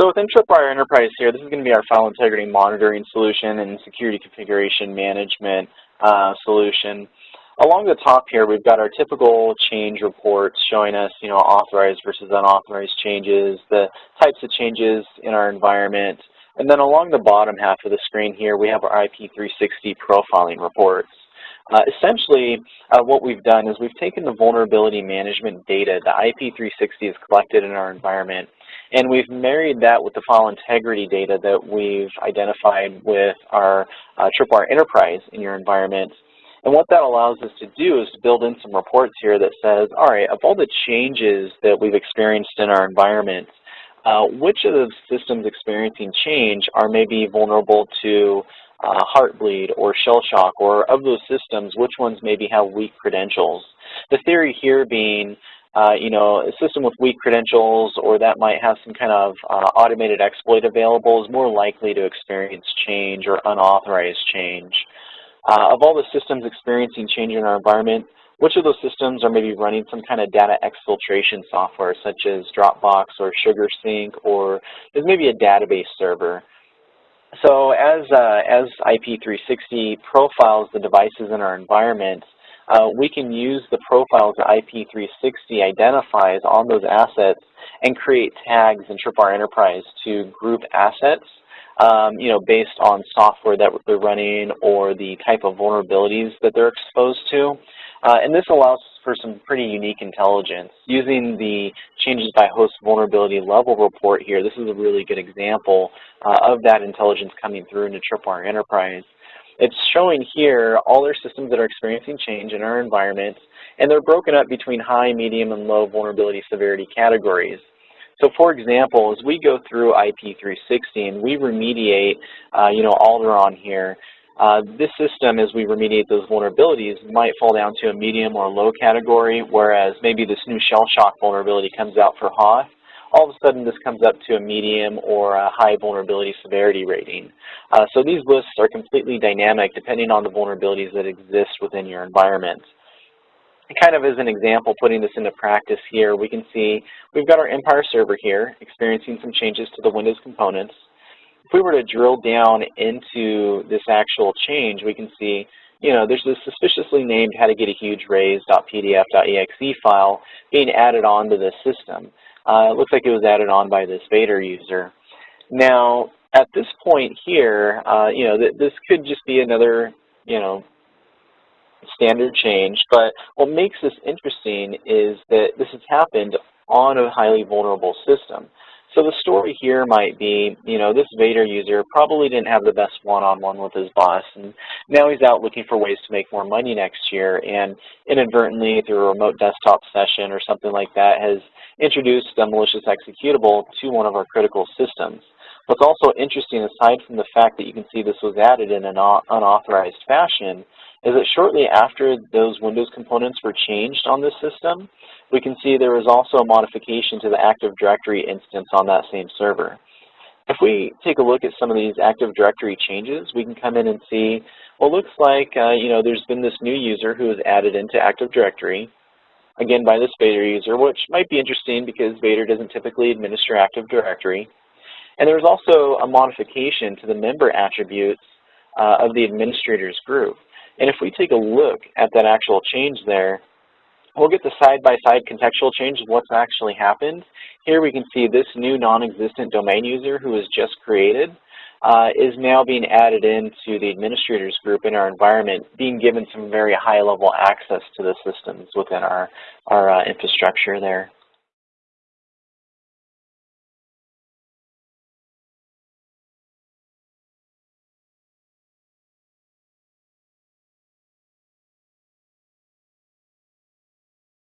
So within Tripwire Enterprise here, this is going to be our file integrity monitoring solution and security configuration management uh, solution. Along the top here, we've got our typical change reports showing us, you know, authorized versus unauthorized changes, the types of changes in our environment. And then along the bottom half of the screen here, we have our IP360 profiling reports. Uh, essentially, uh, what we've done is we've taken the vulnerability management data that IP360 has collected in our environment, and we've married that with the file integrity data that we've identified with our uh, Tripwire Enterprise in your environment. And what that allows us to do is to build in some reports here that says, all right, of all the changes that we've experienced in our environment, uh, which of the systems experiencing change are maybe vulnerable to uh, Heartbleed or Shell Shock, or of those systems, which ones maybe have weak credentials. The theory here being, uh, you know, a system with weak credentials or that might have some kind of uh, automated exploit available is more likely to experience change or unauthorized change. Uh, of all the systems experiencing change in our environment, which of those systems are maybe running some kind of data exfiltration software such as Dropbox or SugarSync or is maybe a database server? So as, uh, as IP360 profiles the devices in our environment, uh, we can use the profiles that IP360 identifies on those assets and create tags in Tripwire Enterprise to group assets um, you know, based on software that they're running or the type of vulnerabilities that they're exposed to. Uh, and this allows for some pretty unique intelligence. Using the changes by host vulnerability level report here, this is a really good example uh, of that intelligence coming through into Tripwire Enterprise. It's showing here all their systems that are experiencing change in our environment, and they're broken up between high, medium, and low vulnerability severity categories. So for example, as we go through IP360 and we remediate, uh, you know, Alderaan here, uh, this system, as we remediate those vulnerabilities, might fall down to a medium or low category, whereas maybe this new shell shock vulnerability comes out for Hoth. All of a sudden, this comes up to a medium or a high vulnerability severity rating. Uh, so these lists are completely dynamic depending on the vulnerabilities that exist within your environment. kind of as an example, putting this into practice here, we can see we've got our Empire server here experiencing some changes to the Windows components if we were to drill down into this actual change, we can see, you know, there's this suspiciously named how to get a huge raise.pdf.exe file being added on to this system. Uh, it looks like it was added on by this Vader user. Now, at this point here, uh, you know, th this could just be another, you know, standard change, but what makes this interesting is that this has happened on a highly vulnerable system. So the story here might be, you know, this Vader user probably didn't have the best one-on-one -on -one with his boss, and now he's out looking for ways to make more money next year, and inadvertently through a remote desktop session or something like that has introduced a malicious executable to one of our critical systems. What's also interesting, aside from the fact that you can see this was added in an unauthorized fashion, is that shortly after those Windows components were changed on this system, we can see there was also a modification to the Active Directory instance on that same server. If we take a look at some of these Active Directory changes, we can come in and see, well, looks like, uh, you know, there's been this new user who was added into Active Directory, again by this Vader user, which might be interesting because Vader doesn't typically administer Active Directory. And there's also a modification to the member attributes uh, of the administrators group. And if we take a look at that actual change there, we'll get the side-by-side -side contextual change of what's actually happened. Here we can see this new non-existent domain user who was just created uh, is now being added into the administrators group in our environment, being given some very high-level access to the systems within our, our uh, infrastructure there.